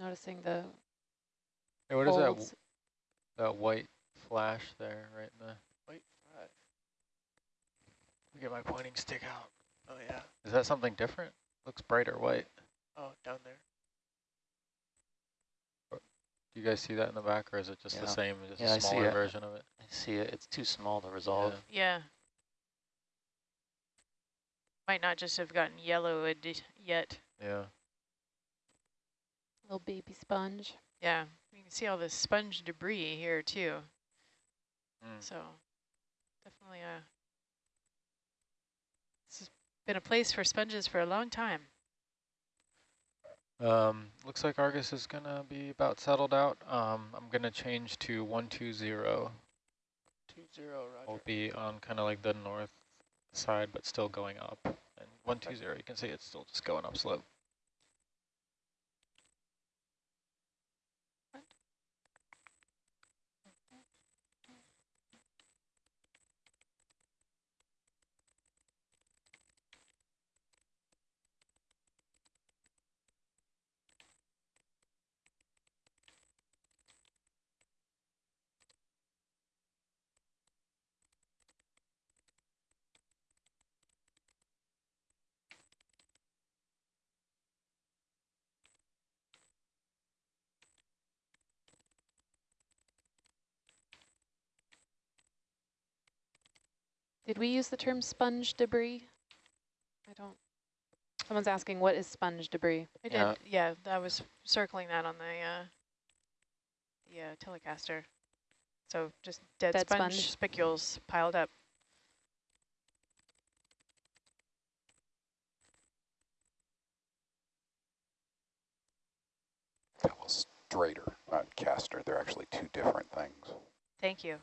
noticing the Hey, what is that, folds. w- that white flash there, right in the, Wait, right. Let get my pointing stick out. Oh yeah. is that something different? Looks brighter white. Oh, down there. Do you guys see that in the back, or is it just the same, just Yeah, I a see smaller it. version of it? I see it. It's too small to resolve. Yeah. Yeah. Might not just have gotten yellowed yet. Yeah. Little baby sponge. Yeah, you can see all this sponge debris here too. Mm. So definitely a, this has been a place for sponges for a long time. Um, looks like Argus is gonna be about settled out. Um, I'm gonna change to one two zero. Two zero, We'll be on kind of like the north side, but still going up. And one two zero, you can see it's still just going up slope. Did we use the term sponge debris? I don't. Someone's asking what is sponge debris? I Yeah. did, yeah, I was circling that on the, uh, the uh, Telecaster. So just dead, Dead sponge, sponge. spicules piled up. That was Strader, not Caster. They're actually two different things. Thank you.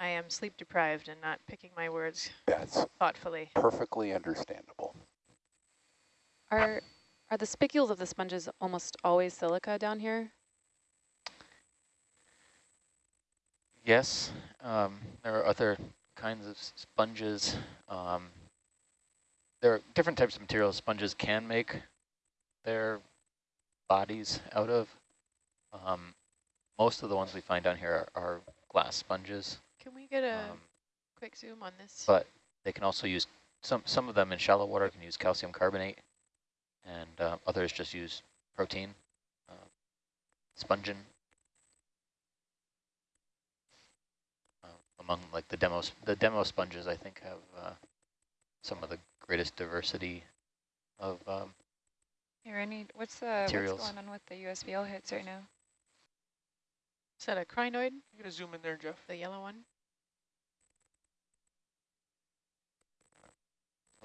I am sleep deprived and not picking my words That's thoughtfully. perfectly understandable. Are are the spicules of the sponges almost always silica down here? Yes, um, there are other kinds of sponges. Um, there are different types of materials sponges can make their bodies out of. Um, most of the ones we find down here are, are glass sponges, Can we get a um, quick zoom on this? but they can also use, some, some of them in shallow water can use calcium carbonate, and uh, others just use protein, uh, spongin. Uh, among like the demos, the demosponges, I think have uh, some of the greatest diversity of um, Here, I need, what's the, Materials. what's going on with the USBL hits right now? Is that a crinoid, You gonna zoom in there, Jeff? the yellow one?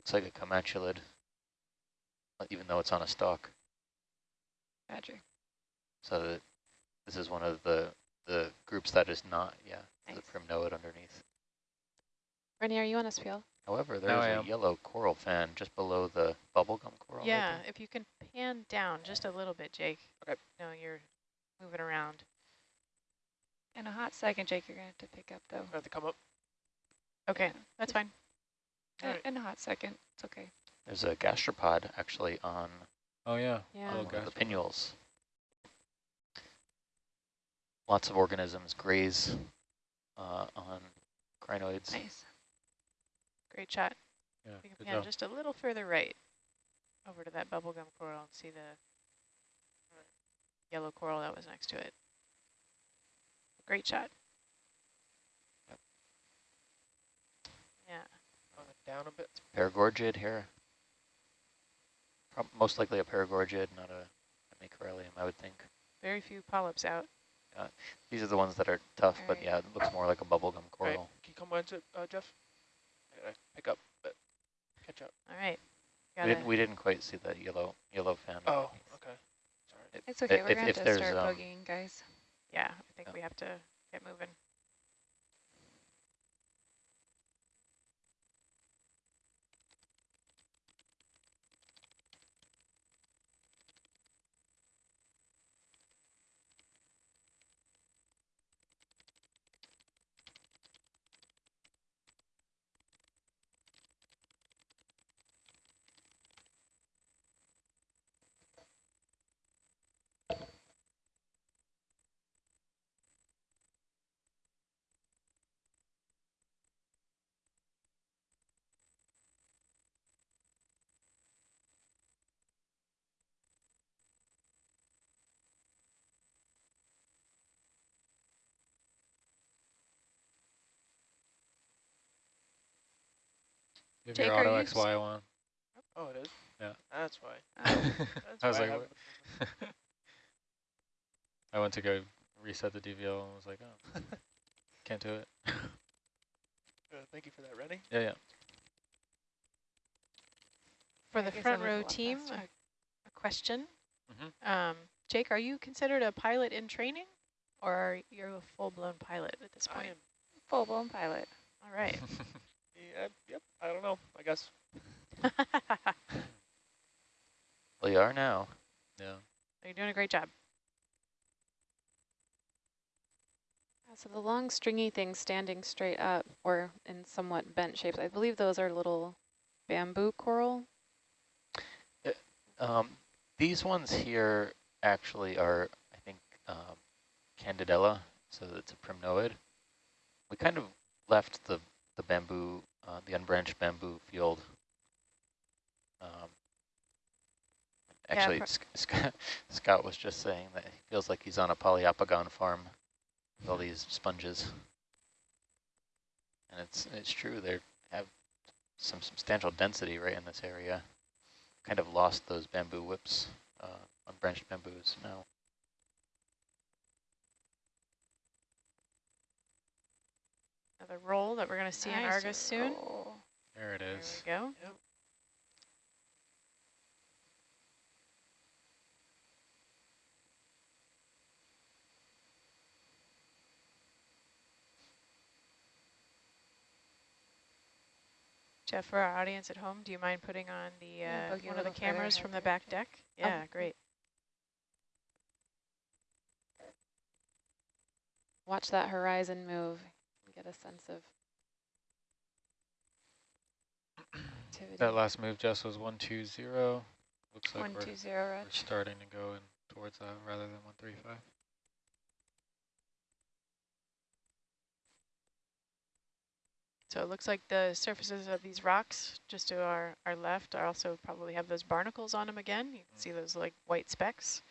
Looks like a comatulid, even though it's on a stalk. Badger. So that this is one of the the groups that is not, yeah, the Nice. primnoid underneath. Rennie, are you on a SPL? However, Now I there's a am. yellow coral fan just below the bubblegum coral. Yeah, if you can pan down just a little bit, Jake. Okay. No, you're moving around. In a hot second, Jake, you're going to have to pick up, though. I have to come up. Okay, Yeah. that's fine. Uh, Alright. In a hot second, it's okay. There's a gastropod actually on Oh yeah. Yeah. Little one of the gastropod. pinnules. Lots of organisms graze uh, on crinoids. Nice. Great shot. Yeah, We can pan job. just a little further right over to that bubblegum coral and see the uh, yellow coral that was next to it. Great shot. Yeah. On down a bit. Paragorgid here. Prob most likely a paragorgid, not a, a macroelium, I would think. Very few polyps out. These are the ones that are tough, but yeah, it looks more like a bubblegum coral. Right. Can you come on to uh, Jeff? I gotta pick up, but catch up. All right. We didn't, we didn't quite see that yellow yellow fan. Oh, okay. Sorry. If- It's okay. if- We're going to have to start um, bogeying, guys. yeah, I think Yeah. we have to get moving. You have Jake, your auto you XY one. Oh, it is? Yeah. That's why. That's I was why like, have- what? I went to go reset the DVL and was like, oh, can't do it. uh, thank you for that, Rennie. Yeah, yeah. For the front row team, a, a question. Mhm. Um, Jake, are you considered a pilot in training or are you a full-blown pilot at this point? I point? am. Full-blown pilot. All right. Yeah, yep. I don't know. I guess. Well, you are now. yeah. You're doing a great job. So the long stringy things standing straight up or in somewhat bent shapes, I believe those are little bamboo coral. Um, these ones here actually are, I think, um, Candidella, so it's a primnoid. We kind of left the, the bamboo, uh, the unbranched bamboo field. Um, actually, Sc Scott, Scott was just saying that he feels like he's on a poliopogon farm with all these sponges. And it's, it's true, they have some substantial density right in this area kind of lost those bamboo whips, uh, unbranched bamboos now. Another roll that we're going to see in Nice Argus soon. roll. There it is. There is. we go. Yep. Jeff, for our audience at home, do you mind putting on the uh, one of the cameras from the back deck? Yeah, great. Watch that horizon move. And Get a sense of activity. That last move, Jess, was 120. Looks like One, we're, two, zero, we're starting to go in towards that rather than 135. So it looks like the surfaces of these rocks just to our, our left are also probably have those barnacles on them again. You can mm. see those like white specks.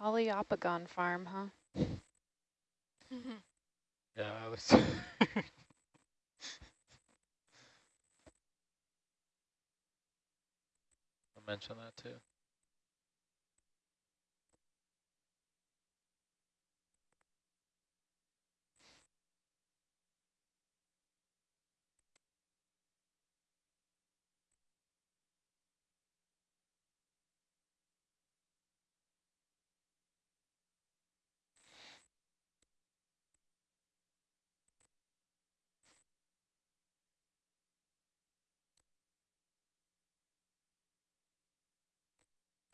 A poliopogon farm, huh? Yeah, I was. I'll mention that too.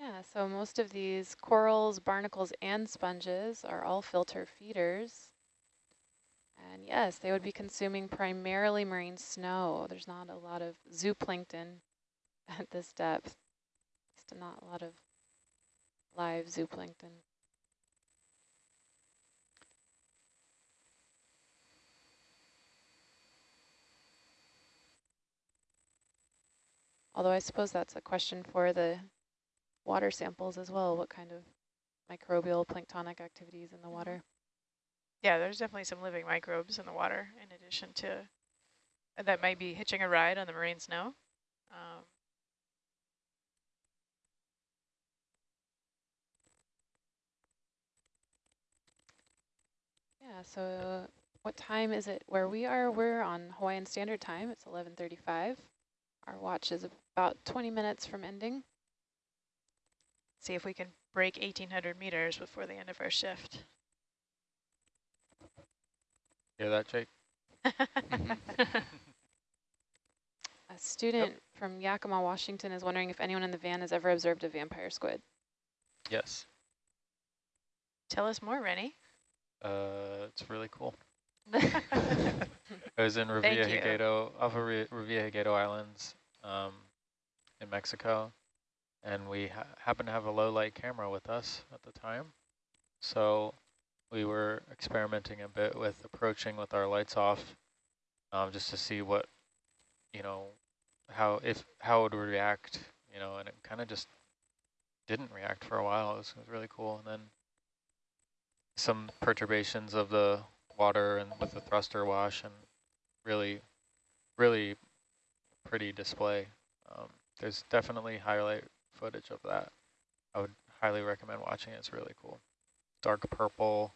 Yeah, so most of these corals, barnacles, and sponges are all filter feeders. And yes, they would be consuming primarily marine snow. There's not a lot of zooplankton at this depth. Just not a lot of live zooplankton. Although I suppose that's a question for the water samples as well. What kind of microbial planktonic activities in the mm-hmm. water? Yeah, there's definitely some living microbes in the water in addition to uh, that might be hitching a ride on the marine snow. Um, Yeah, so uh, what time is it where we are? We're on Hawaiian Standard Time. It's 11:35. Our watch is about 20 minutes from ending. See if we can break 1,800 meters before the end of our shift. Hear that, Jake? A student from Yakima, Washington is wondering if anyone in the van has ever observed a vampire squid. Yes. Tell us more, Rennie. Uh, it's really cool. I was in Thank Revilla you. Gigedo, off of Re Revilla Gigedo Islands um, in Mexico, and we ha happened to have a low light camera with us at the time. So we were experimenting a bit with approaching with our lights off, um, just to see what, you know, how if how it would react, you know, and it kind of just didn't react for a while. It was, it was really cool, and then some perturbations of the water and with the thruster wash and really, really pretty display. Um, there's definitely highlight footage of that. I would highly recommend watching it. It's really cool. Dark purple,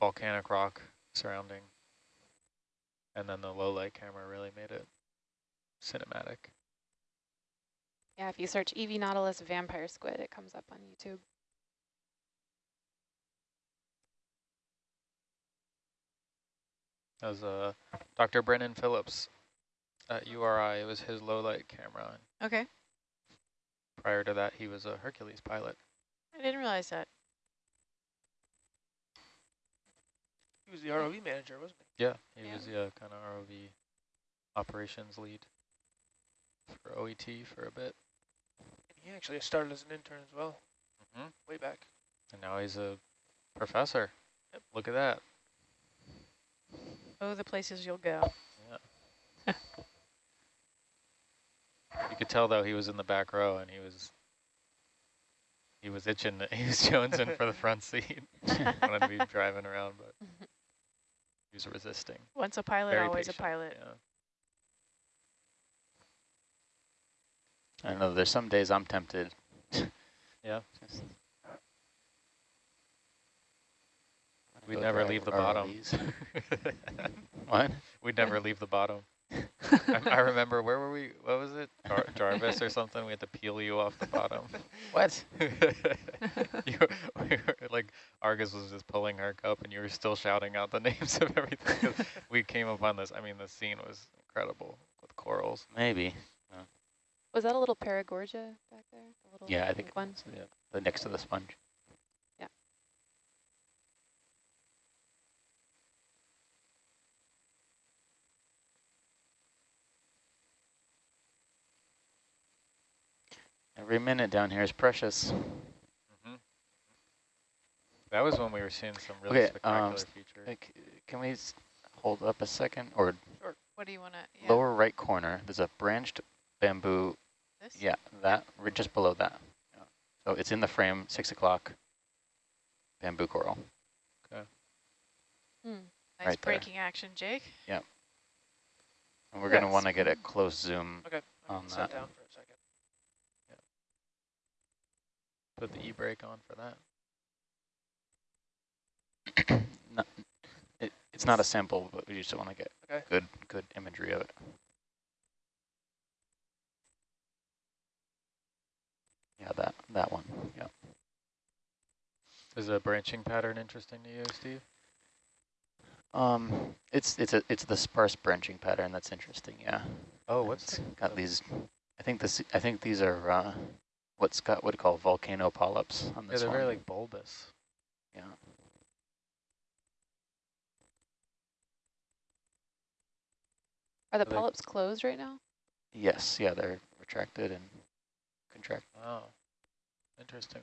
volcanic rock surrounding. And then the low light camera really made it cinematic. Yeah, if you search EV Nautilus vampire squid, it comes up on YouTube. That was uh, Dr. Brennan Phillips at URI. It was his low light camera. Okay. Prior to that, he was a Hercules pilot. I didn't realize that. He was the ROV manager, wasn't he? Yeah, he Yeah. was the uh, kind of ROV operations lead for OET for a bit. he? He actually started as an intern as well, hmm way back. And now he's a professor. Yep. Look at that. Oh, the places you'll go. You could tell though he was in the back row and he was he was itching. He was jonesing for the front seat. Wanted to be driving around, but he was resisting. Once a pilot, Very always patient, a pilot. Yeah. I don't know, there's some days I'm tempted. Yeah. Just We'd never leave the bottom. ROVs. What? We'd never leave the bottom. I, I remember, where were we? What was it? Jar Jarvis or something? We had to peel you off the bottom. What? you, we were, like, Argus was just pulling her cup and you were still shouting out the names of everything. we came upon this. I mean, the scene was incredible with corals. Maybe. Was that a little Paragorgia back there? The little Yeah, I think one. it's the, the next to the sponge. Every minute down here is precious. hmm That was when we were seeing some really Okay, spectacular um, features. Like, can we hold up a second? Or What do you want to? Yeah, lower right corner, there's a branched bamboo. this? Yeah, that, right just below that. Yeah. So it's in the frame, 6 o'clock, bamboo coral. Hmm. Nice right there. breaking action, Jake. Yeah. And we're going to want to get a close zoom. Okay, On gonna sit that. down for a second. Put the e-brake on for that. No- it, it's not a sample, but we just want to get Okay. good good imagery of it. Yeah, that that one. Yeah. Is the branching pattern interesting to you, Steve? Um, it's it's a it's the sparse branching pattern that's interesting. Yeah. Oh, what's got the- these? I think this. I think these are uh, what Scott would call volcano polyps on this Yeah, this they're one. very like bulbous. yeah. Are the Are they- polyps closed right now? Yes. Yeah, they're retracted and contracted. Wow, interesting.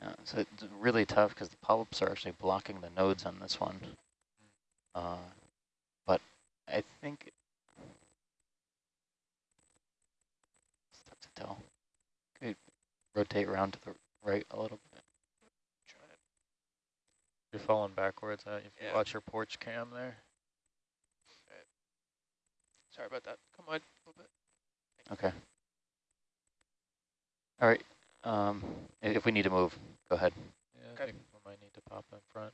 Yeah, so it's really tough because the polyps are actually blocking the nodes on this one. Uh, but I think it's tough to tell. Could rotate around to the right a little bit. Try it. You're falling backwards. Uh, if you Yeah. watch your porch cam there. Sorry about that. Come on, a little bit. Okay. All right. Um, if we need to move, go ahead. Yeah, I Okay. think we might need to pop in front.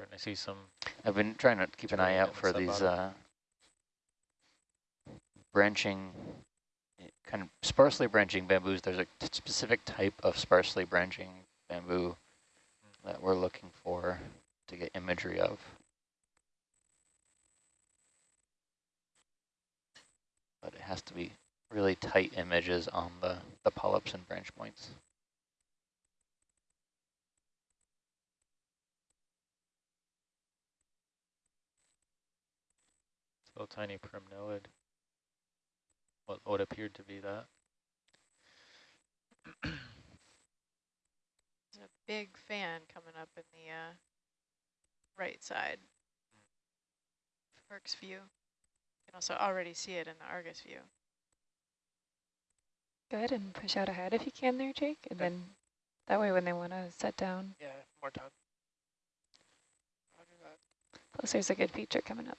Starting to see some I've been trying to keep an eye out the for these uh, branching, kind of sparsely branching bamboos. There's a specific type of sparsely branching bamboo that we're looking for to get imagery of. But it has to be really tight images on the, the polyps and branch points. Little tiny primnoid. What what appeared to be that. There's a big fan coming up in the uh, right side. Works view. You can also already see it in the Argus view. Go ahead and push out ahead if you can there, Jake. And Okay. then that way when they want to set down, Yeah, more time. Roger that. plus there's a good feature coming up.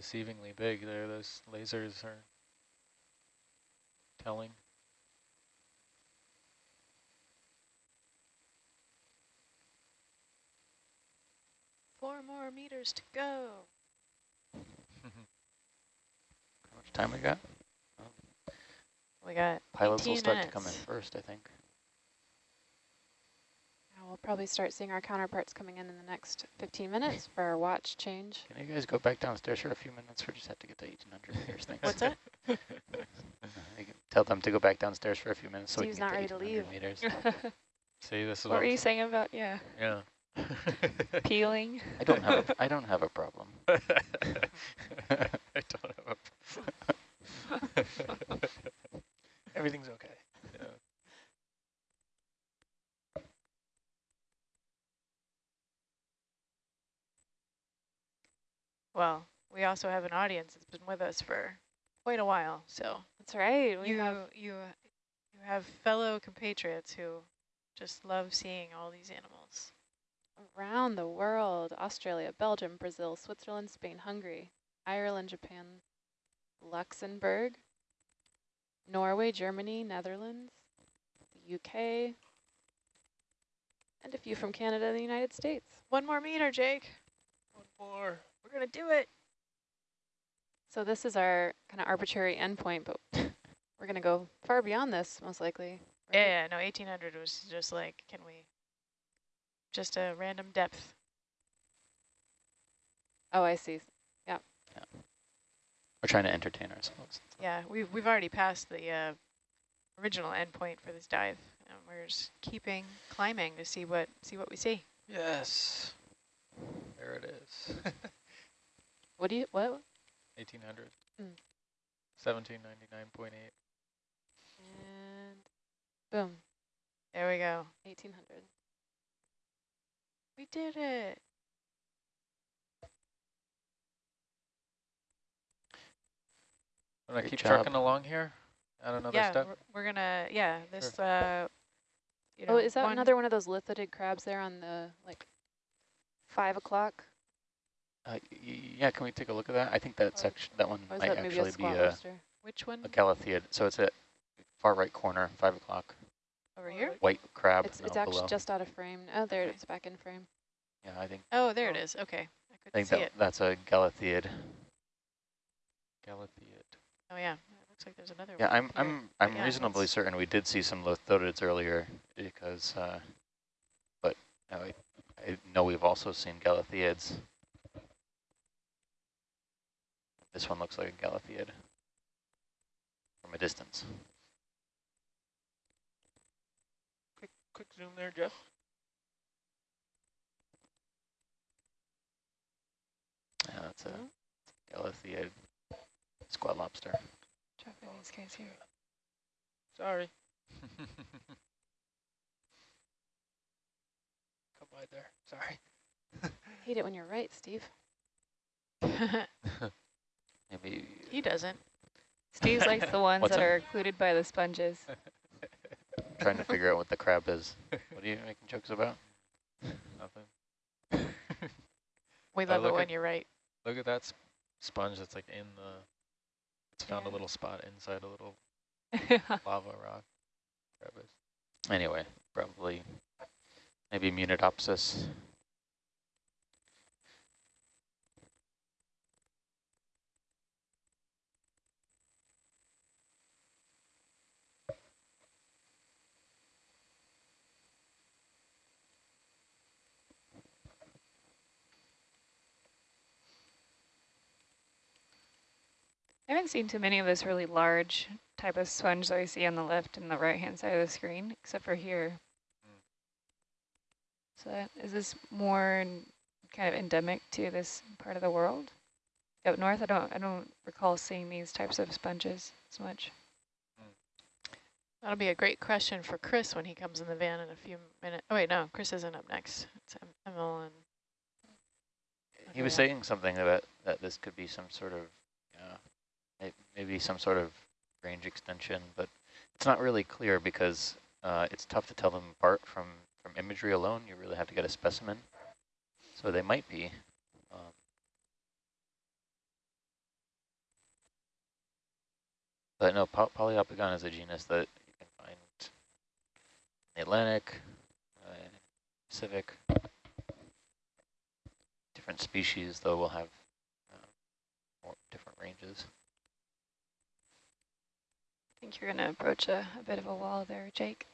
Deceivingly big there. Those lasers are telling. Four more meters to go. How much time we got? We got Pilots will 18 start to come in first, I think. Yeah, we'll probably start seeing our counterparts coming in in the next 15 minutes for our watch change. Can you guys go back downstairs for a few minutes? We just have to get the 1800 meters. Thanks. What's that? Can Tell them to go back downstairs for a few minutes so Steve's we can not get ready to to 1800 leave. meters. See, this is what what were you saying about, yeah, Yeah. peeling? I don't have a, I don't have a problem. I don't have a Everything's okay. yeah. Well, we also have an audience that's been with us for quite a while. So That's right. We you have you you have fellow compatriots who just love seeing all these animals. around the world, Australia, Belgium, Brazil, Switzerland, Spain, Hungary, Ireland, Japan, Luxembourg, Norway, Germany, Netherlands, the UK, and a few from Canada and the United States. One more meter, Jake. One more. We're gonna do it. So this is our kind of arbitrary endpoint, but we're going to go far beyond this, most likely. right? Yeah, yeah, no, 1800 was just like, can we, just a random depth. Oh, I see. Yeah. We're trying to entertain ourselves. Yeah, we've, we've already passed the uh, original endpoint for this dive. And we're just keeping climbing to see what see what we see. Yes. There it is. What do you, what? 1800. Mm. 1799.8. And boom, There we go. 1800. We did it. Want to keep job. trucking along here? Add another yeah, step? we're, we're gonna, yeah, this, uh, you know, Oh, is that one- another one of those lithodid crabs there on the, like, 5 o'clock? Uh, yeah, can we take a look at that? I think that Or- section, that one might that maybe a actually be a, lobster? Which one? a Galatheid. So it's at far right corner, five o'clock. Over here? White crab. It's, no, it's actually below. just out of frame. Oh, there Okay. it is, back in frame. Yeah, I think Oh, there it is. Okay. I I couldn't think see that it. that's a galatheid. Galathiid. Oh, yeah. It looks like there's another Yeah, one. I'm here. I'm I'm yeah, reasonably certain we did see some lithodids earlier because, uh, but no, I, I know we've also seen Galathiids. This one looks like a Galatheid from a distance. Quick, quick zoom there, Jeff. Yeah, that's a Mhm. Galatheid squat lobster. Dropping these guys here. Sorry. Come by there. Sorry. Hate it when you're right, Steve. Maybe He doesn't. Steve likes the ones What's that that? are occluded by the sponges. trying to figure out what the crab is. What are you making jokes about? Nothing. We love it look when at- you're right. Look at that sp sponge that's like in the, it's found a little spot inside a little lava rock. Crab is. Anyway, probably maybe Munidopsis. I haven't seen too many of this really large type of sponge that I see on the left and the right-hand side of the screen, except for here. Mm. So that, is this more kind of endemic to this part of the world? Up north, I don't, I don't recall seeing these types of sponges as much. That'll be a great question for Chris when he comes in the van in a few minutes. Oh, wait, no, Chris isn't up next. It's Em- Emil and... He was saying something about that this could be some sort of, may- maybe some sort of range extension, but it's not really clear because uh, it's tough to tell them apart from, from imagery alone. You really have to get a specimen. So they might be. Um, but no, po Poliopogon is a genus that you can find in the Atlantic, uh, Pacific. Different species, though, will have uh, more different ranges. I think you're going to approach a, a bit of a wall there, Jake.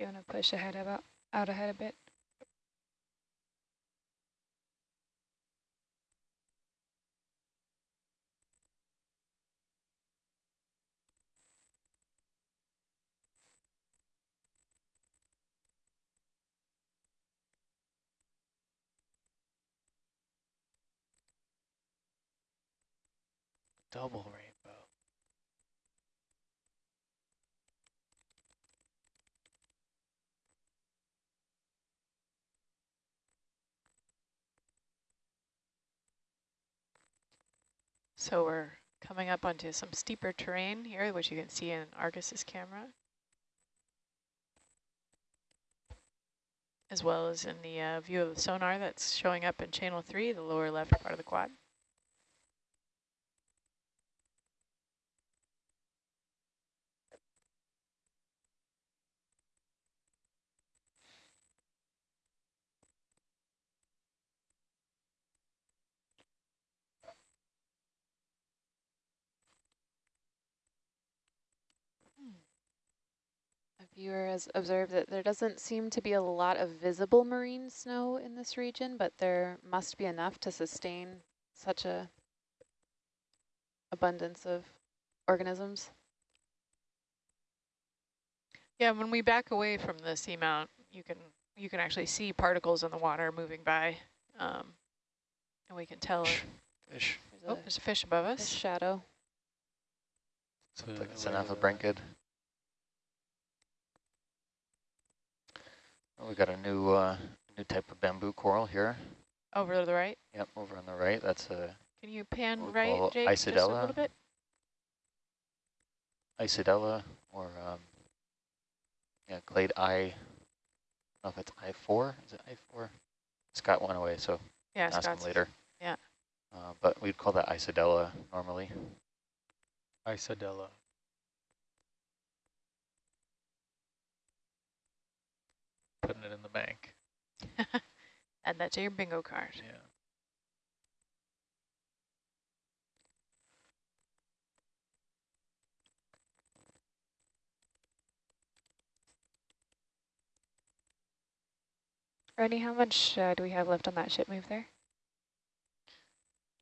You want to push ahead about out ahead a bit? Double rainbow. So we're coming up onto some steeper terrain here, which you can see in Argus's camera. As well as in the uh, view of the sonar that's showing up in channel three, the lower left part of the quad. A viewer has observed that there doesn't seem to be a lot of visible marine snow in this region, but there must be enough to sustain such a abundance of organisms. Yeah, when we back away from the seamount, you can you can actually see particles in the water moving by, um, and we can tell. if- Fish. There's Oh, a there's a fish above fish us. shadow. So Looks like it's where an is it? alphabranchid. Oh, we got a new uh, new type of bamboo coral here. Over to the right. Yep, over on the right. That's a Can you pan right, call Jake, just a little bit? Isidella or um, yeah, clade I. I don't know if it's I four. Is it I four? Scott went away, so Yeah, ask Scott's. him later. yeah. Uh, but we'd call that Isidella normally. Isidella. Putting it in the bank. Add that to your bingo card. Yeah. Rodney, how much uh, do we have left on that ship move there?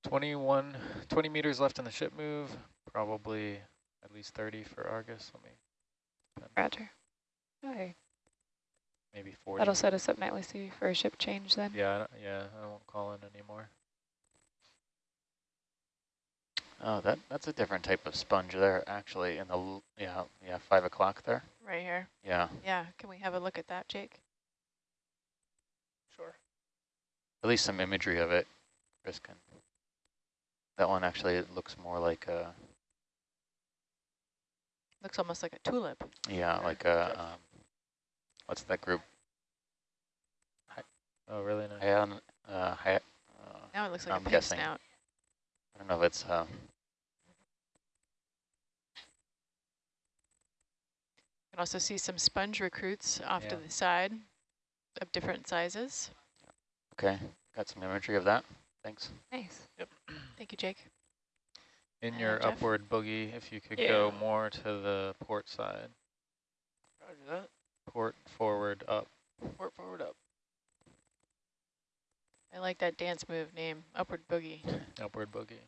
21, 20 meters left in the ship move. Probably at least 30 for Argus. Let me, Roger. Okay, maybe 40. that'll set us up nicely for a ship change then. Yeah, I don't- yeah, I won't call in anymore. Oh, that that's a different type of sponge there, actually. In the l- yeah yeah five o'clock there. Right here. Yeah, Yeah, can we have a look at that, Jake? Sure. at least some imagery of it. Chris can. That one actually it looks more like a Looks almost like a tulip. yeah like a um, what's that group? Oh, really nice. Hyan, uh, Hy- uh, Now it looks like I'm a pink guessing. snout. I don't know if it's uh, You can also see some sponge recruits off to Yeah. the side of different sizes. okay. Got some imagery of that. Thanks. Nice. Thank you, Jake. In Uh, your Jeff? upward boogie, if you could Yeah. go more to the port side. Roger that. Port forward up. Port forward up. I like that dance move name, Upward Boogie. Upward boogie.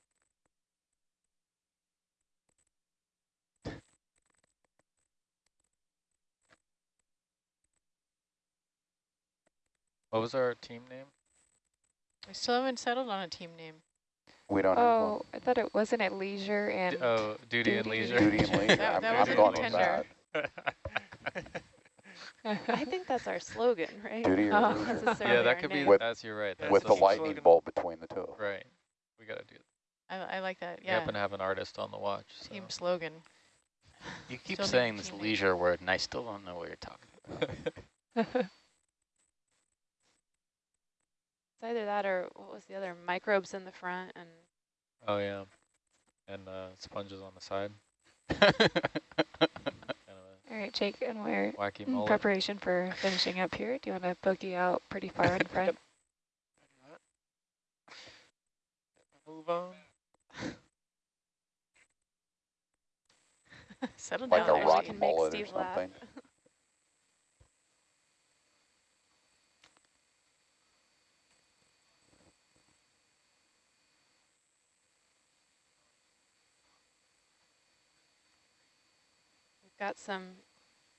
What was our team name? We still haven't settled on a team name. We don't have Oh, I thought it wasn't at leisure D oh, and oh, duty, and leisure. Duty and leisure. That- I'm, that I'm was a going with that. I think that's our slogan, right? Duty or Oh. leisure. Yeah, that could name. be. With- that's you're right. That's With the the lightning slogan. bolt between the two. Right. We gotta do. I, I like that, We yeah. happen to have an artist on the watch. So. Team slogan. You keep Still saying this team name. leisure word, and I still don't know what you're talking about. It's either that or what was the other? Microbes in the front and oh yeah, and uh, sponges on the side. All right, Jake, and we're in preparation for finishing up here. Do you want to boogie out pretty far in front? Move on. Settle Like down a we can make mullet or Steve laugh. something. We've got some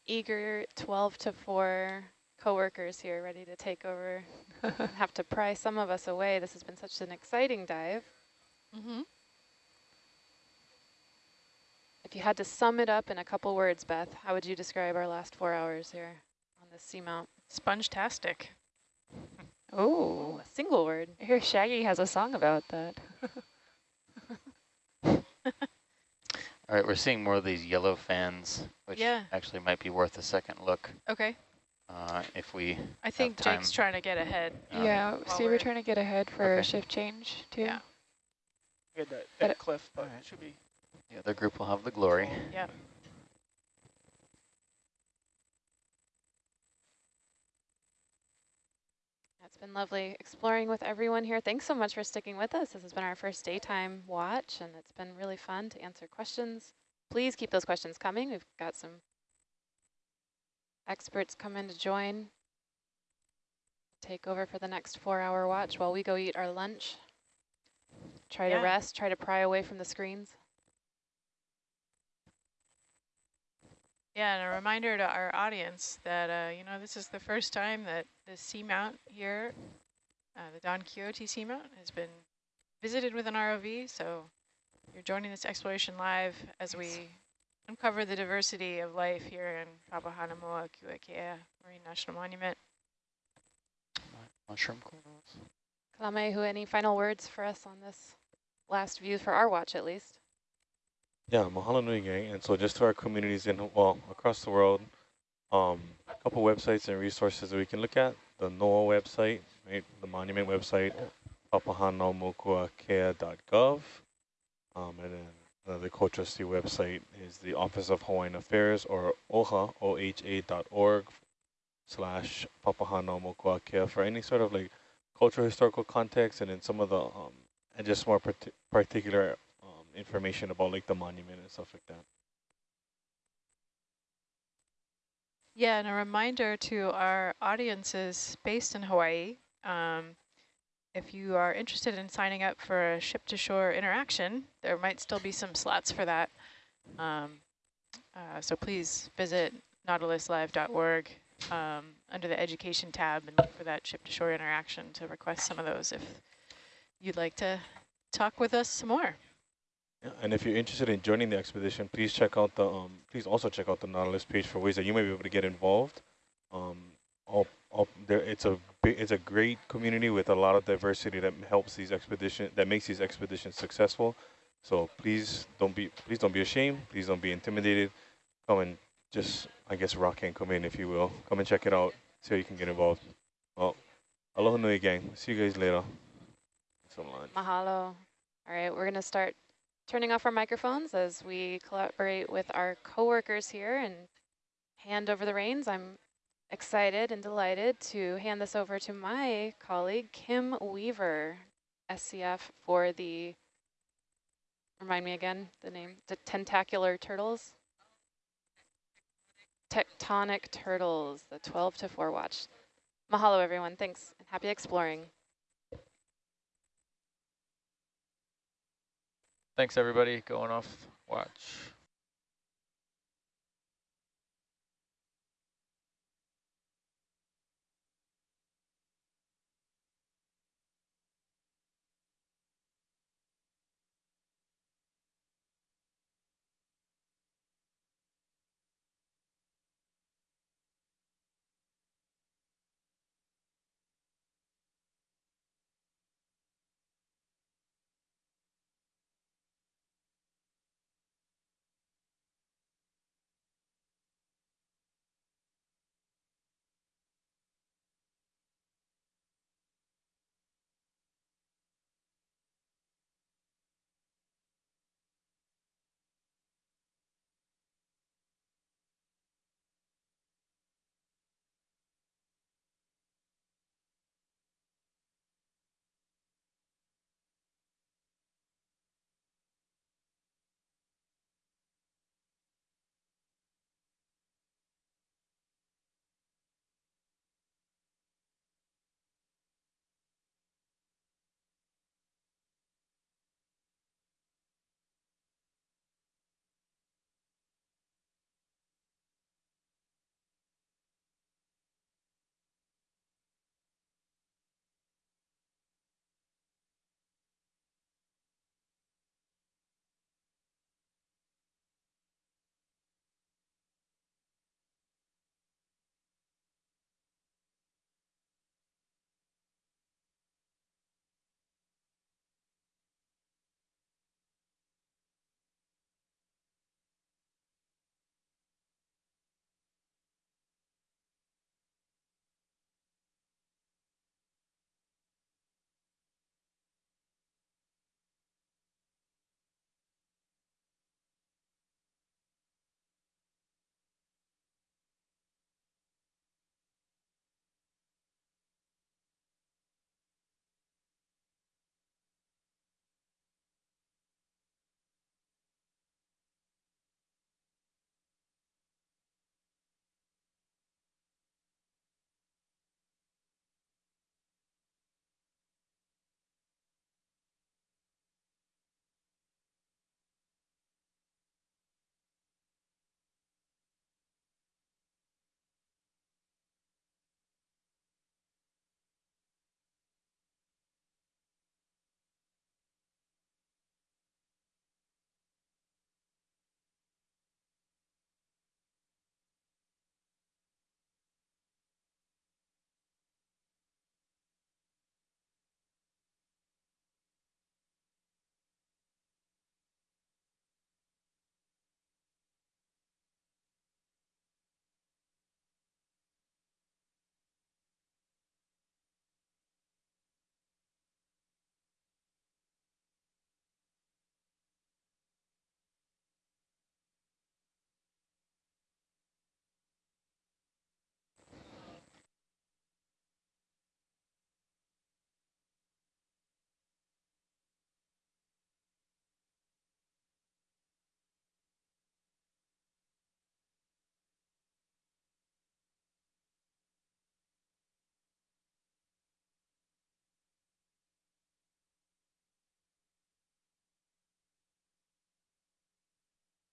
eager 12 to 4 coworkers here ready to take over have to pry some of us away. This has been such an exciting dive. Mm-hmm. If you had to sum it up in a couple words, Beth, how would you describe our last four hours here on this seamount? Sponge-tastic. oh, a single word. I hear Shaggy has a song about that. All right, we're seeing more of these yellow fans, which Yeah. actually might be worth a second look Okay. uh, if we. I think time. Jake's trying to get ahead. um, yeah, while so we're we're- trying to get ahead for Okay. a shift change too. Yeah. We had that, that it- cliff, but Alright. it should be. The other group will have the glory. Yep. It's been lovely exploring with everyone here. Thanks so much for sticking with us. This has been our first daytime watch, and it's been really fun to answer questions. Please keep those questions coming. We've got some experts come in to join, take over for the next four-hour watch while we go eat our lunch. Try Yeah. to rest, try to pry away from the screens. Yeah, and a reminder to our audience that, uh, you know, this is the first time that the seamount here, uh, the Don Quixote seamount, has been visited with an ROV. So you're joining this exploration live as we uncover the diversity of life here in Papahanaumokuakea Marine National Monument. Mushroom corals. Kalamehu, any final words for us on this last view for our watch at least? Yeah, mahalo nui gang. And so just to our communities in, well, across the world, um, a couple websites and resources that we can look at. The NOAA website, right, the monument website, papahanaumokuakea.gov. Um, and then uh, the co-trustee website is the Office of Hawaiian Affairs or OHA, O-H-A dot org slash papahanaumokuakea for any sort of like cultural historical context and then some of the, um, and just more parti particular um, information about like the monument and stuff like that. Yeah, and a reminder to our audiences based in Hawaii, um, if you are interested in signing up for a ship-to-shore interaction, there might still be some slots for that. Um, uh, so please visit nautiluslive.org um, under the education tab and look for that ship-to-shore interaction to request some of those if you'd like to talk with us some more. Yeah, and if you're interested in joining the expedition, please check out the um, please also check out the Nautilus page for ways that you may be able to get involved. Um, all, all there, it's a it's a great community with a lot of diversity that helps these expedition that makes these expeditions successful. So please don't be please don't be ashamed. Please don't be intimidated. Come and just I guess rock and come in if you will. Come and check it out. See how you can get involved. Well, aloha nui gang. See you guys later. Mahalo. All right, we're going to start turning off our microphones as we collaborate with our coworkers here and hand over the reins. I'm excited and delighted to hand this over to my colleague, Kim Weaver, SCF for the, remind me again, the name, the tentacular turtles? Tectonic turtles, the 12 to 4 watch. Mahalo, everyone. Thanks. And Happy exploring. Thanks, everybody. Going off watch.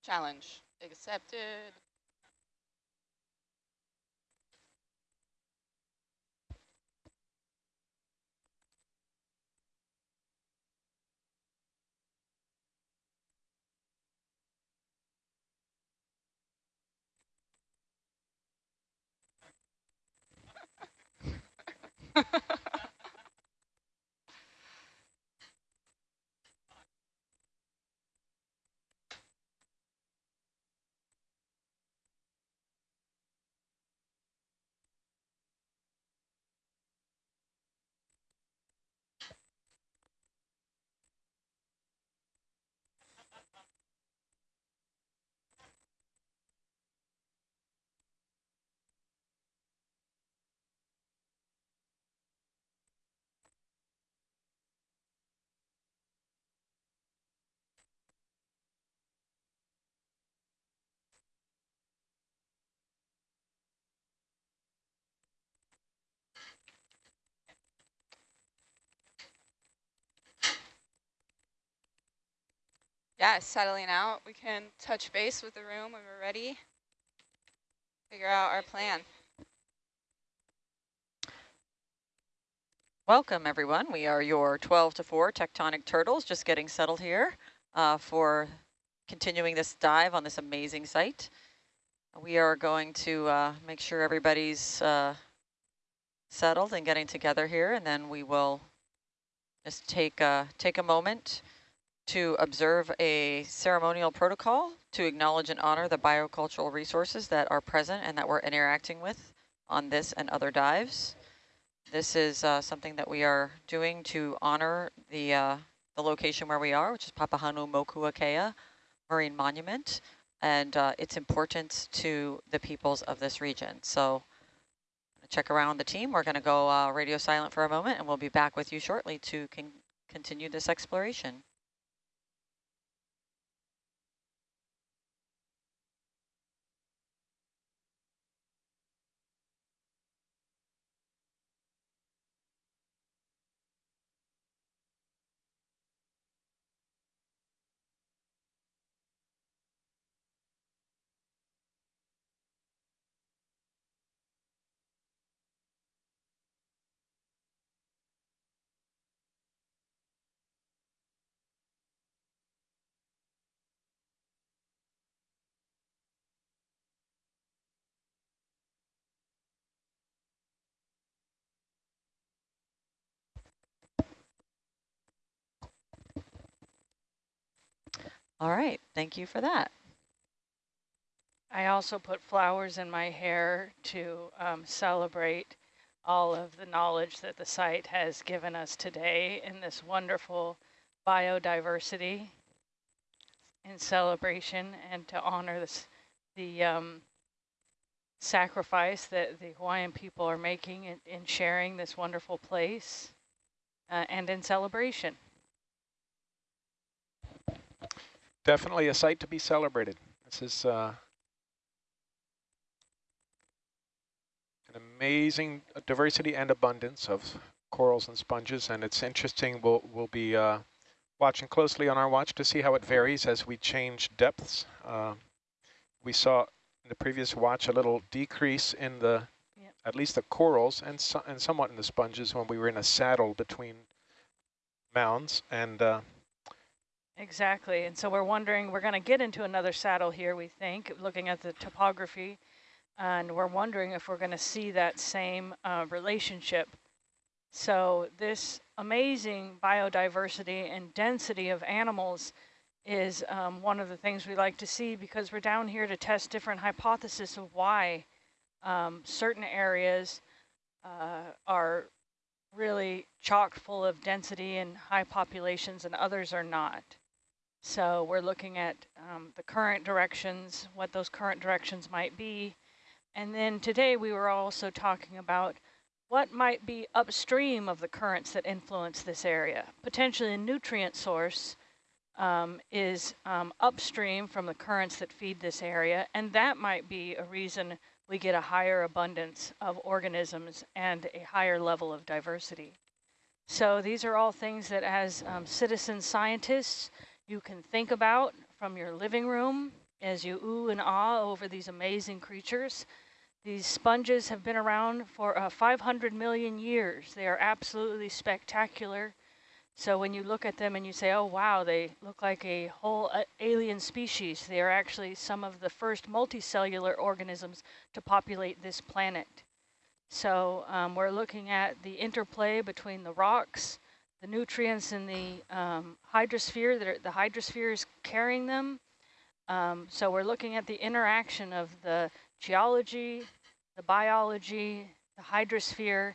Challenge accepted. Yeah, settling out. We can touch base with the room when we're ready. Figure out our plan. Welcome, everyone. We are your 12 to 4 tectonic turtles, just getting settled here uh, for continuing this dive on this amazing site. We are going to uh, make sure everybody's uh, settled and getting together here, and then we will just take, uh, take a moment to observe a ceremonial protocol to acknowledge and honor the biocultural resources that are present and that we're interacting with on this and other dives. This is uh, something that we are doing to honor the, uh, the location where we are, which is Papahanaumokuakea Marine Monument, and uh, its importance to the peoples of this region. So check around the team. We're going to go uh, radio silent for a moment, and we'll be back with you shortly to con continue this exploration. All right, thank you for that. I also put flowers in my hair to um, celebrate all of the knowledge that the site has given us today in this wonderful biodiversity in celebration and to honor this, the um, sacrifice that the Hawaiian people are making in, in sharing this wonderful place uh, and in celebration. Definitely a site to be celebrated. This is uh, an amazing diversity and abundance of corals and sponges, and it's interesting. We'll, we'll be uh, watching closely on our watch to see how it varies as we change depths. Uh, we saw in the previous watch a little decrease in the, yep. at least the corals, and, so, and somewhat in the sponges when we were in a saddle between mounds, and uh, Exactly. And so we're wondering, we're going to get into another saddle here, we think, looking at the topography. And we're wondering if we're going to see that same uh, relationship. So this amazing biodiversity and density of animals is um, one of the things we like to see because we're down here to test different hypotheses of why um, certain areas uh, are really chock full of density and high populations and others are not. So we're looking at um, the current directions, what those current directions might be. And then today we were also talking about what might be upstream of the currents that influence this area. Potentially a nutrient source um, is um, upstream from the currents that feed this area, and that might be a reason we get a higher abundance of organisms and a higher level of diversity. So these are all things that as um, citizen scientists, you can think about from your living room as you ooh and ah over these amazing creatures. These sponges have been around for uh, 500 million years. They are absolutely spectacular. So when you look at them and you say, oh, wow, they look like a whole uh, alien species, they are actually some of the first multicellular organisms to populate this planet. So um, we're looking at the interplay between the rocks, the nutrients in the um, hydrosphere, that are, the hydrosphere is carrying them. Um, so we're looking at the interaction of the geology, the biology, the hydrosphere,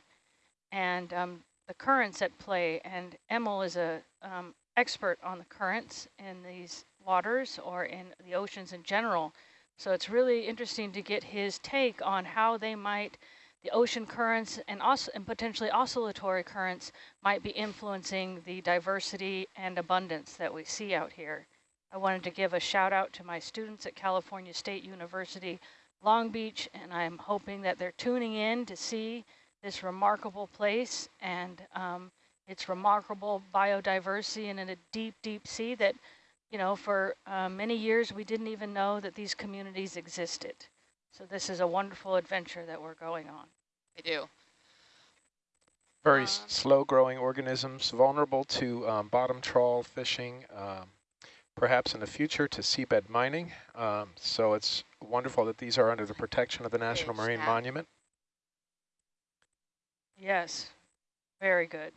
and um, the currents at play. And Emil is a um, expert on the currents in these waters or in the oceans in general. So it's really interesting to get his take on how they might the ocean currents and, and potentially oscillatory currents might be influencing the diversity and abundance that we see out here. I wanted to give a shout out to my students at California State University, Long Beach, and I'm hoping that they're tuning in to see this remarkable place and um, its remarkable biodiversity and in a deep, deep sea that you know, for uh, many years we didn't even know that these communities existed. So this is a wonderful adventure that we're going on. I do. Very Um, slow growing organisms, vulnerable to um, bottom trawl fishing, um, perhaps in the future to seabed mining. Um, so it's wonderful that these are under the protection of the National Huge Marine now. Monument. Yes, very good.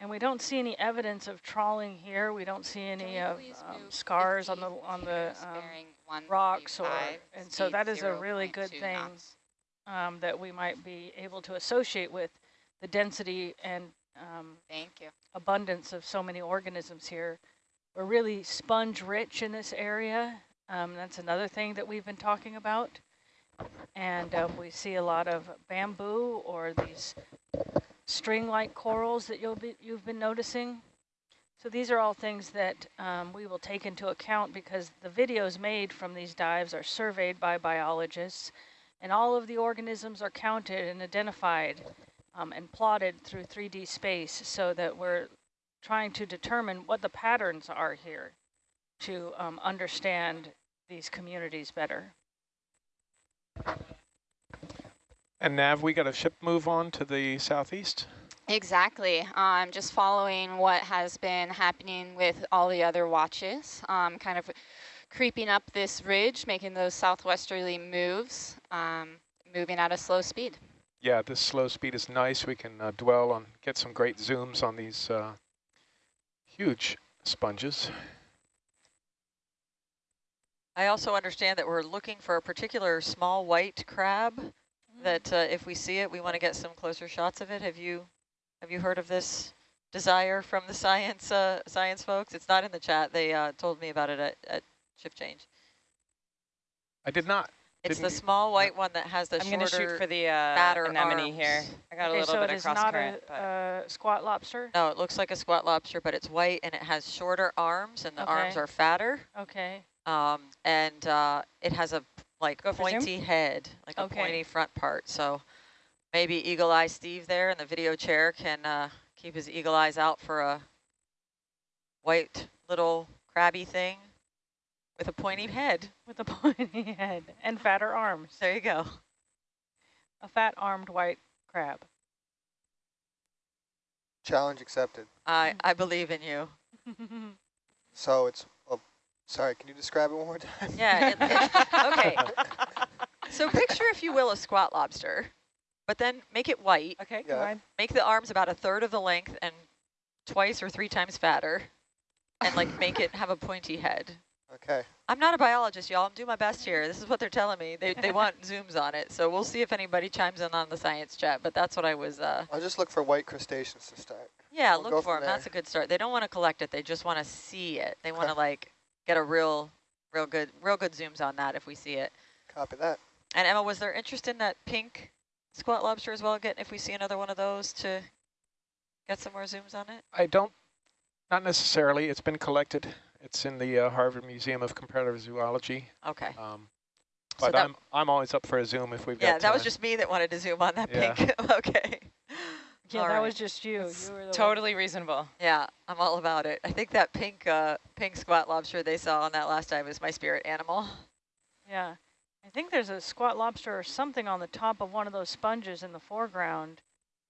And we don't see any evidence of trawling here. We don't see any of um, scars on the on the meters bearing one rocks or, and so that is a really good thing um, that we might be able to associate with the density and um, Thank you. abundance of so many organisms here. We're really sponge rich in this area. Um, that's another thing that we've been talking about. And um, we see a lot of bamboo or these string-like corals that you'll be, you've been noticing. So these are all things that um, we will take into account because the videos made from these dives are surveyed by biologists and all of the organisms are counted and identified um, and plotted through 3D space so that we're trying to determine what the patterns are here to um, understand these communities better. And Nav, we got a ship move on to the southeast. Exactly. Um, just following what has been happening with all the other watches, um, kind of creeping up this ridge, making those southwesterly moves, um, moving at a slow speed. Yeah, this slow speed is nice. We can uh, dwell on, get some great zooms on these uh, huge sponges. I also understand that we're looking for a particular small white crab that uh, if we see it, we want to get some closer shots of it. Have you have you heard of this desire from the science uh, science folks? It's not in the chat. They uh, told me about it at, at shift change. I did not. It's Didn't the small white one that has the I'm going to shorter shoot for the uh, anemone arms. here. I got a Okay, little so bit it of is cross not current, a uh, squat lobster? No, it looks like a squat lobster, but it's white and it has shorter arms, and the arms are fatter. Okay. Um, and uh, it has a like Go pointy head, like a pointy front part. So maybe Eagle Eye Steve there in the video chair can uh, keep his eagle eyes out for a white little crabby thing with a pointy head. With a pointy head and fatter arms. There you go. A fat armed white crab. Challenge accepted. I, I believe in you. So it's, oh, sorry, can you describe it one more time? Yeah. It, it, okay. So picture, if you will, a squat lobster, but then make it white. okay, Yeah. go ahead. Make the arms about a third of the length and twice or three times fatter, and like make it have a pointy head. Okay. I'm not a biologist, y'all. I'm doing my best here. This is what they're telling me. They, they want zooms on it. So we'll see if anybody chimes in on the science chat. But that's what I was, uh, I'll just look for white crustaceans to start. yeah, We'll look for from them. That's a good start. They don't want to collect it. They just want to see it. They want to like get a real, real good, real good zooms on that if we see it. Copy that. And Emma, was there interest in that pink squat lobster as well? Again, if we see another one of those to get some more zooms on it? I don't, not necessarily. It's been collected. It's in the uh, Harvard Museum of Comparative Zoology. Okay. Um, but that- I'm I'm always up for a zoom if we've Yeah, got Yeah, that was just me that wanted to zoom on that Yeah. pink. okay. Yeah, All that right. was just you. You were the one- Totally reasonable. Yeah, I'm all about it. I think that pink uh, pink squat lobster they saw on that last dive is my spirit animal. Yeah. I think there's a squat lobster or something on the top of one of those sponges in the foreground.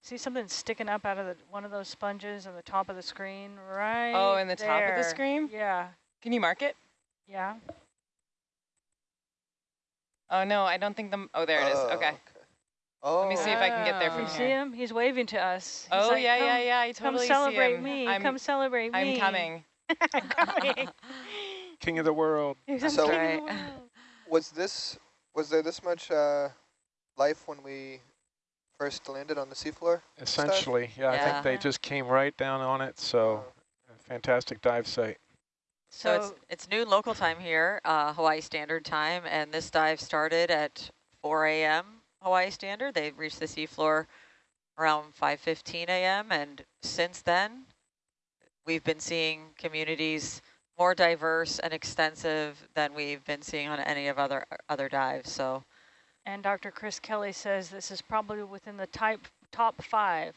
See something sticking up out of the, one of those sponges on the top of the screen, right Oh, in the top of the screen? Yeah. Can you mark it? Yeah. Oh, no, I don't think the, oh, there it is. Oh, Okay. Oh. Let me see if I can get there oh. from You from see him? He's waving to us. He's Oh, like, yeah, yeah, yeah, I totally Come celebrate see him. me. I'm, come celebrate I'm me. coming. I'm coming. King of the world. He's So- king of the Right. World. Was this, was there this much uh, life when we first landed on the seafloor? Essentially, yeah, I think they just came right down on it. So Oh. fantastic dive site. So, it's it's noon local time here, uh, Hawaii Standard Time, and this dive started at 4 a.m. Hawaii Standard. They reached the seafloor around 5:15 a.m. and since then, we've been seeing communities more diverse and extensive than we've been seeing on any of other other dives. So And Dr. Chris Kelley says this is probably within the type, top five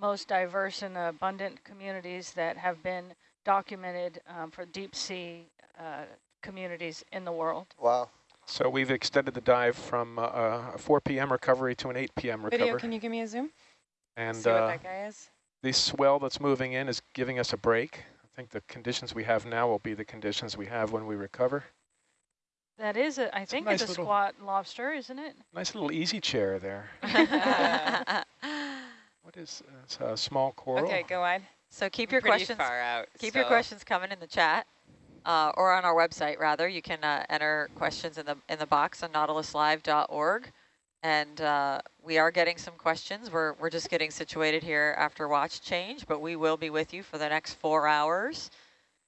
most diverse and abundant communities that have been documented um, for deep sea uh, communities in the world. Wow. So we've extended the dive from uh, a 4 p.m. recovery to an 8 p.m. recovery. Video, can you give me a zoom? And See what uh, that guy is? the swell that's moving in is giving us a break. I think the conditions we have now will be the conditions we have when we recover. That is, a, I think nice it's a little- squat lobster, isn't it? Nice little easy chair there. What is uh, it's a small coral? Okay, go on. So keep I'm your pretty questions far out, Keep your questions coming in the chat, uh, or on our website rather. You can uh, enter questions in the in the box on nautiluslive.org, and uh, we are getting some questions. We're we're just getting situated here after watch change, but we will be with you for the next four hours,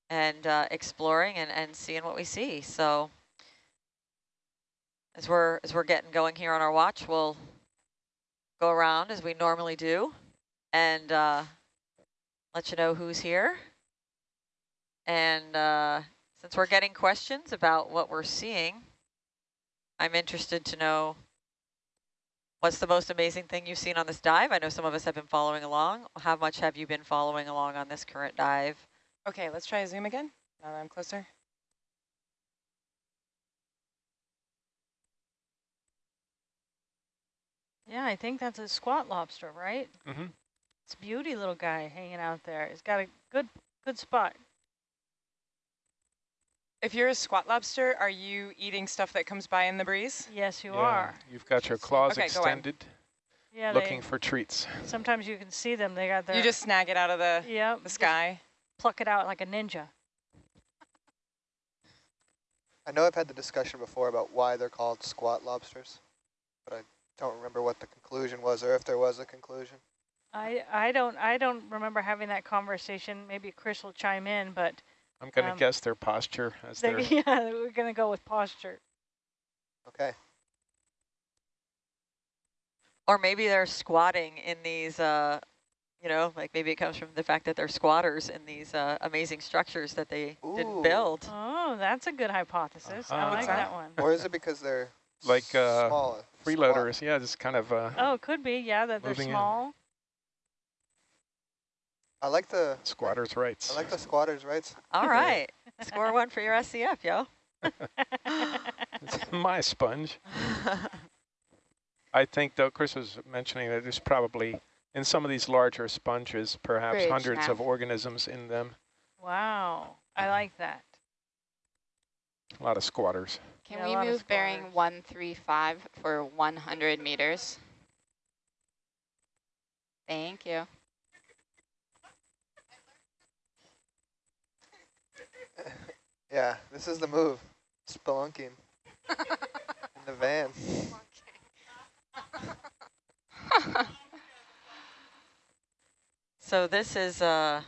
and uh, exploring and and seeing what we see. So as we're as we're getting going here on our watch, we'll go around as we normally do, and. Uh, let you know who's here. And uh, since we're getting questions about what we're seeing, I'm interested to know what's the most amazing thing you've seen on this dive? I know some of us have been following along. How much have you been following along on this current dive? Okay, let's try a zoom again, now that I'm closer. Yeah, I think that's a squat lobster, right? Mm-hmm. It's a beauty little guy hanging out there. He's got a good good spot. If you're a squat lobster, are you eating stuff that comes by in the breeze? Yes, you Yeah, are. You've got your claws Okay, go extended, Yeah, looking they, for treats. sometimes you can see them. They got their You just snag it out of the, yeah, the sky. pluck it out like a ninja. I know I've had the discussion before about why they're called squat lobsters, but I don't remember what the conclusion was or if there was a conclusion. I I don't I don't remember having that conversation. Maybe Chris will chime in, but I'm going to Um, guess their posture as they, they're yeah, we're gonna go with posture. Okay. Or maybe they're squatting in these, uh, you know, like maybe it comes from the fact that they're squatters in these uh, amazing structures that they didn't build. Oh, that's a good hypothesis. I Uh-huh. like What's that that? one. Or is it because they're like uh, small? freeloaders. Yeah, just kind of uh, Oh, it could be. Yeah, that they're Moving in. Small. I like the squatters' rights. I like the squatters' rights. All right, score one for your SCF, yo. It's my sponge. I think, though, Chris was mentioning that there's probably, in some of these larger sponges, perhaps Bridge hundreds now. of organisms in them. Wow, I like that. A lot of squatters. Can Yeah, we move bearing 135 for 100 meters? Thank you. Yeah, this is the move. Spelunking in the van. So this is uh,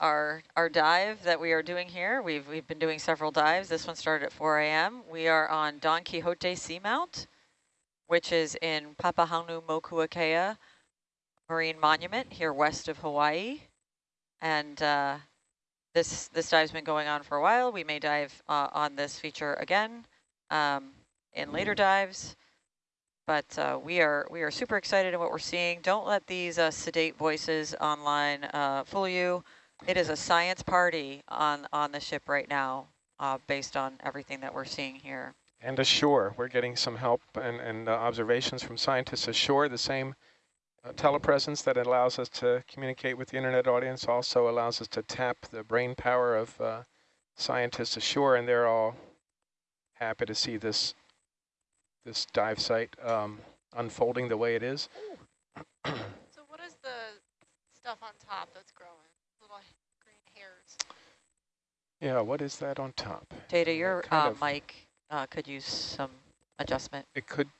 our our dive that we are doing here. We've we've been doing several dives. This one started at 4 a.m. We are on Don Quixote Seamount, which is in Papahanaumokuakea Marine Monument here west of Hawaii, and uh, this this dive's been going on for a while. We may dive uh, on this feature again um, in later dives. But uh, we are we are super excited in what we're seeing. Don't let these uh, sedate voices online uh, fool you. It is a science party on on the ship right now, uh, based on everything that we're seeing here. And ashore, we're getting some help and, and uh, observations from scientists ashore. The same uh, telepresence that allows us to communicate with the internet audience also allows us to tap the brain power of uh, scientists ashore, and they're all happy to see this this dive site um, unfolding the way it is. So what is the stuff on top that's growing? Little green hairs. Yeah, what is that on top? Data, your uh, of- mic uh, could use some adjustment. It could, it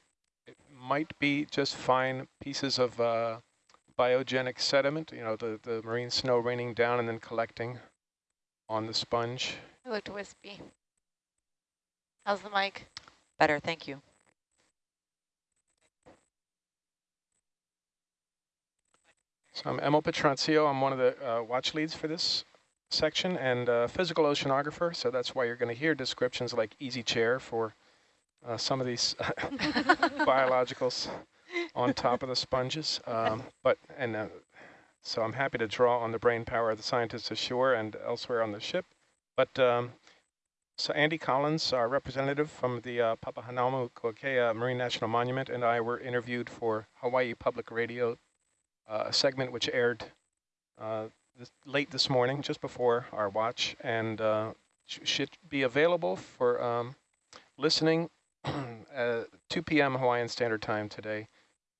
might be just fine pieces of uh, biogenic sediment, you know, the, the marine snow raining down and then collecting on the sponge. It looked wispy. How's the mic? Better, thank you. So I'm Emil Petruncio. I'm one of the uh, watch leads for this section and uh, physical oceanographer. So that's why you're going to hear descriptions like easy chair for uh, some of these biologicals on top of the sponges. Um, but and uh, So I'm happy to draw on the brain power of the scientists ashore and elsewhere on the ship. But um, so Andy Collins, our representative from the uh, Papahanaumokuakea Marine National Monument, and I were interviewed for Hawaii Public Radio, uh, a segment which aired uh, this, late this morning, just before our watch, and uh, sh should be available for um, listening at 2 p.m. Hawaiian Standard Time today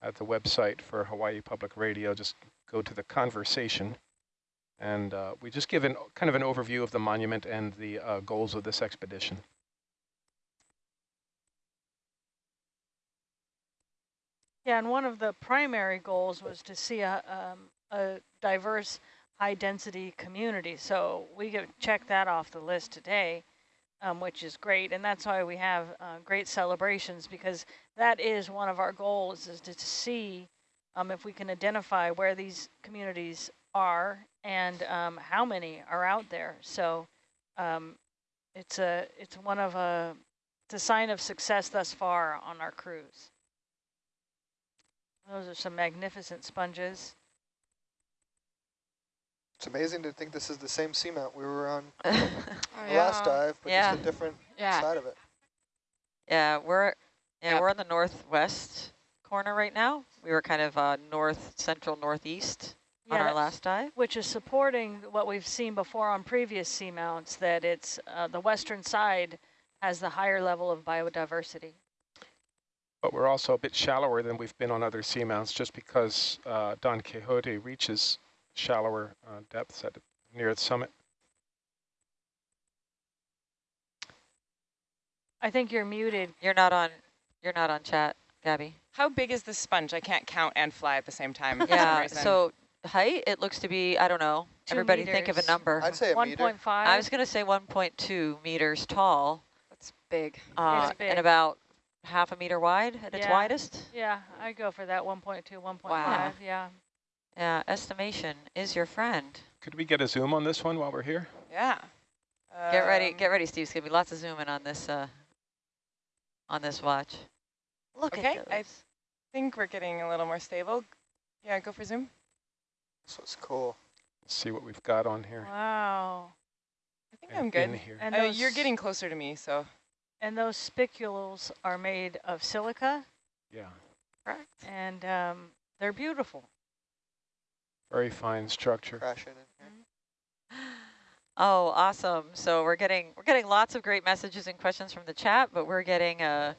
at the website for Hawaii Public Radio. Just go to the conversation. And uh, we just give an, kind of an overview of the monument and the uh, goals of this expedition. Yeah, and one of the primary goals was to see a, um, a diverse high-density community. So we get, check that off the list today, um, which is great. And that's why we have uh, great celebrations, because that is one of our goals, is to, see um, if we can identify where these communities are and um, how many are out there. So um, it's a it's one of a it's a sign of success thus far on our cruise. Those are some magnificent sponges. It's amazing to think this is the same seamount we were on oh, the yeah. last dive, but yeah. just a different yeah. side of it. Yeah, we're yeah yep. we're on the northwest corner right now. We were kind of uh, north central northeast yeah, on our last dive. Which is supporting what we've seen before on previous seamounts, that it's uh, the western side has the higher level of biodiversity. But we're also a bit shallower than we've been on other seamounts just because uh, Don Quixote reaches shallower uh, depths at near the summit. I think you're muted. You're not on. You're not on chat, Gabby. How big is the sponge? I can't count and fly at the same time. Yeah. So height, it looks to be. I don't know. Two Everybody meters. think of a number. I'd say 1.5. I was going to say 1.2 meters tall. That's big. Uh, it's big. And about half a meter wide at its widest. Yeah, I go for that 1.2, 1.5. Wow. Yeah. Yeah. Estimation is your friend. Could we get a zoom on this one while we're here? Yeah. Get ready, Um, get ready, Steve. It's gonna be lots of zooming on this uh, on this watch. Look Okay, at I think we're getting a little more stable. Yeah, go for zoom. This was cool. Let's see what we've got on here. Wow. I think and I'm good. in here. And Uh, those, you're getting closer to me, so. and those spicules are made of silica, Yeah, Correct. and um, they're beautiful. Very fine structure. Crashing in here. Oh, awesome! So we're getting we're getting lots of great messages and questions from the chat, but we're getting a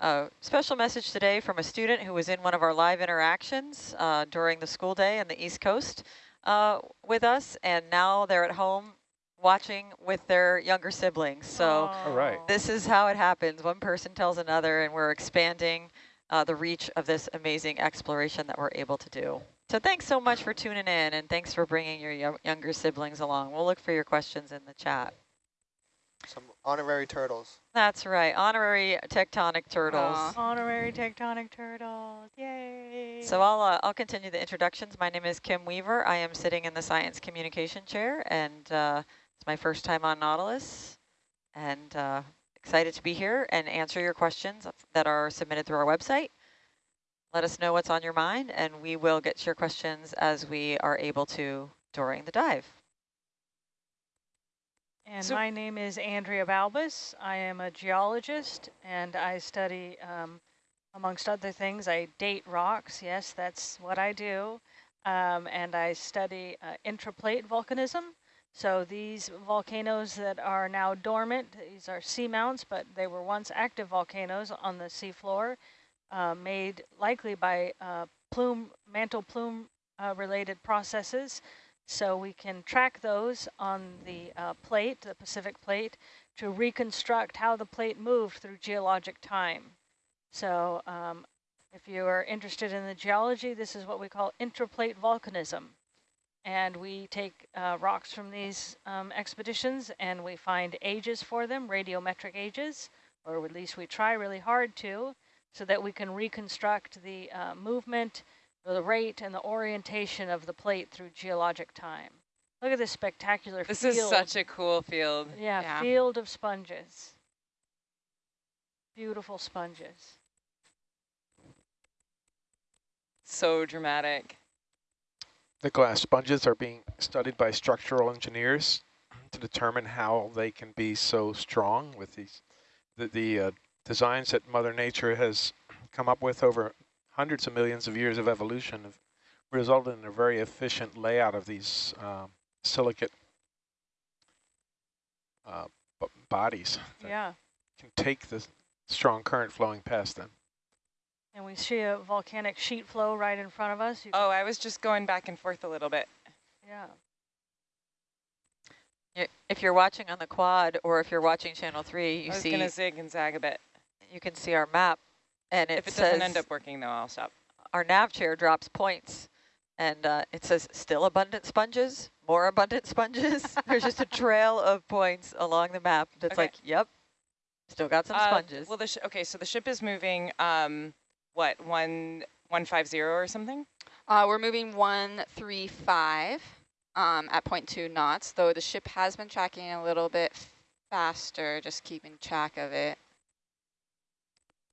a special message today from a student who was in one of our live interactions uh, during the school day on the East Coast uh, with us, and now they're at home watching with their younger siblings. So. All right. this is how it happens. One person tells another, and we're expanding uh, the reach of this amazing exploration that we're able to do. So thanks so much for tuning in, and thanks for bringing your younger siblings along. We'll look for your questions in the chat. Some honorary turtles. That's right, honorary tectonic turtles. Aw. Honorary tectonic turtles. Yay. So I'll, uh, I'll continue the introductions. My name is Kim Weaver. I am sitting in the Science Communication Chair, and uh, it's my first time on Nautilus, and uh, excited to be here and answer your questions that are submitted through our website. Let us know what's on your mind, and we will get to your questions as we are able to during the dive. And So- my name is Andrea Balbas. I am a geologist, and I study, um, amongst other things, I date rocks. Yes, that's what I do. Um, and I study uh, intraplate volcanism. So these volcanoes that are now dormant, these are seamounts, but they were once active volcanoes on the seafloor, uh, made likely by uh, plume, mantle plume uh, related processes. So we can track those on the uh, plate, the Pacific plate, to reconstruct how the plate moved through geologic time. So um, if you are interested in the geology, this is what we call intraplate volcanism. And we take uh, rocks from these um, expeditions and we find ages for them, radiometric ages, or at least we try really hard to, so that we can reconstruct the uh, movement, the rate, and the orientation of the plate through geologic time. Look at this spectacular This field. is such a cool field. Yeah, Yeah. field of sponges. Beautiful sponges. So dramatic. The glass sponges are being studied by structural engineers to determine how they can be so strong with these the, the uh, designs that Mother Nature has come up with over hundreds of millions of years of evolution have resulted in a very efficient layout of these um, silicate uh, bodies that Yeah. can take the strong current flowing past them. And we see a volcanic sheet flow right in front of us. You Oh, I was just going back and forth a little bit. Yeah. Y- If you're watching on the quad or if you're watching channel three, you see... I was see going to zig and zag a bit. You can see our map and it If it says doesn't end up working, though, I'll stop. our nav chair drops points and uh, it says still abundant sponges, more abundant sponges. There's just a trail of points along the map that's Okay. like, yep, still got some Uh, sponges. Well, the sh okay, so the ship is moving, um, what, one one five zero or something? Uh, we're moving 135 um, at 0.2 knots, though the ship has been tracking a little bit faster, just keeping track of it.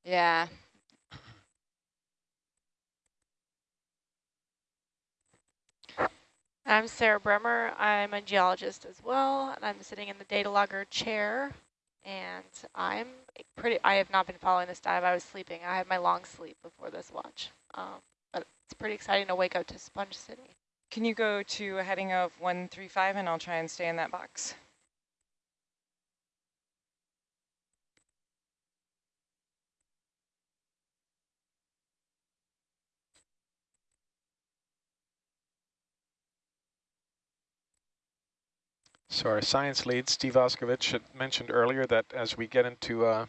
Yeah. I'm Sarah Bremer. I'm a geologist as well, and I'm sitting in the data logger chair. And I'm pretty, I have not been following this dive. I was sleeping. I had my long sleep before this watch. Um, but it's pretty exciting to wake up to Sponge City. Can you go to a heading of 135 and I'll try and stay in that box? So our science lead, Steve Auscavitch, had mentioned earlier that as we get into, uh,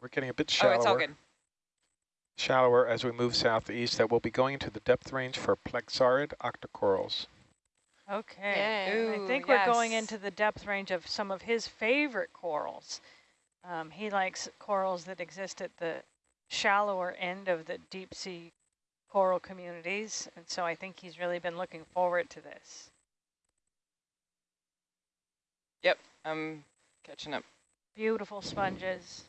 we're getting a bit Oh, shallower. it's all good. Shallower as we move southeast, that we'll be going into the depth range for plexaurid octocorals. Okay. Yay. I Ooh, think we're going into the depth range of some of his favorite corals. Um, he likes corals that exist at the shallower end of the deep sea coral communities. And so I think he's really been looking forward to this. Yep, I'm catching up. Beautiful sponges.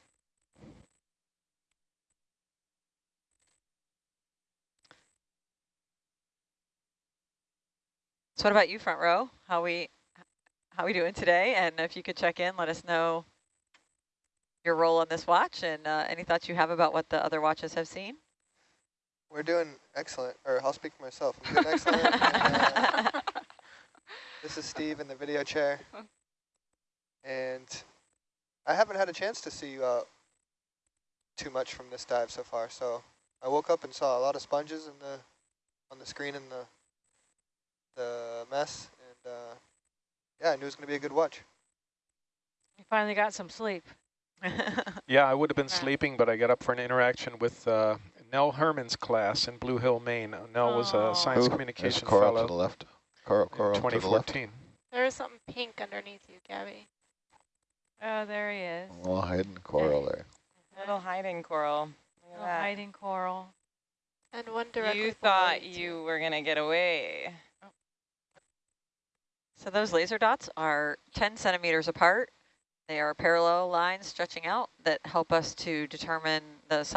So what about you, front row? How we how we doing today? And if you could check in, let us know your role on this watch and uh, any thoughts you have about what the other watches have seen. We're doing excellent, or I'll speak for myself. I'm doing excellent. and, uh, this is Steve in the video chair. And I haven't had a chance to see uh, too much from this dive so far. So I woke up and saw a lot of sponges in the on the screen in the the mess, and uh, yeah, I knew it was going to be a good watch. You finally got some sleep. Yeah, I would have been sleeping, but I got up for an interaction with uh, Nell Herman's class in Blue Hill, Maine. Nell was a science Ooh, communication there's coral fellow to the left. Coral, in coral to the left. There is something pink underneath you, Gabby. Oh, there he is. A little hiding coral there. Little hiding coral. Look at Little that. hiding coral. And one directly You thought you, you were going to get away. So those laser dots are 10 centimeters apart. They are parallel lines stretching out that help us to determine the size